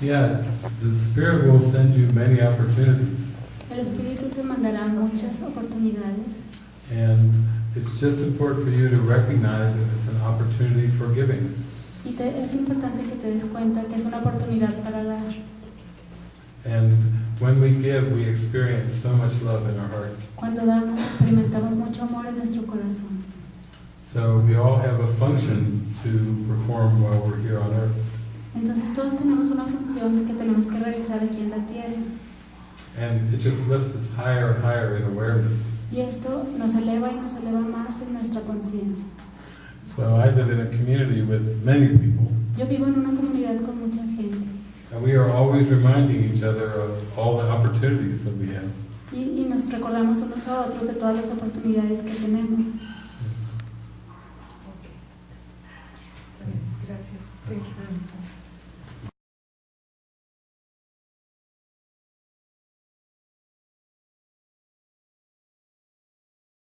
Yeah, the Spirit will send you many opportunities. El Espíritu te mandará muchas oportunidades And it's just important for you to recognize that it's an opportunity for giving. y te- es importante que te des cuenta que es una oportunidad para dar. And when we give, we experience so much love in our heart. Cuando damos experimentamos mucho amor en nuestro corazón. So we all have a function to perform while we're here on earth. Entonces todos tenemos una función que tenemos que realizar aquí en la tierra And it just lifts us higher and higher in awareness. y esto nos eleva y nos eleva más en nuestra conciencia. So I live in a community with many people, Yo vivo en una comunidad con mucha gente and we are always reminding each other of all the opportunities that we have. y, y nos recordamos unos a otros de todas las oportunidades que tenemos. Gracias. Thank you.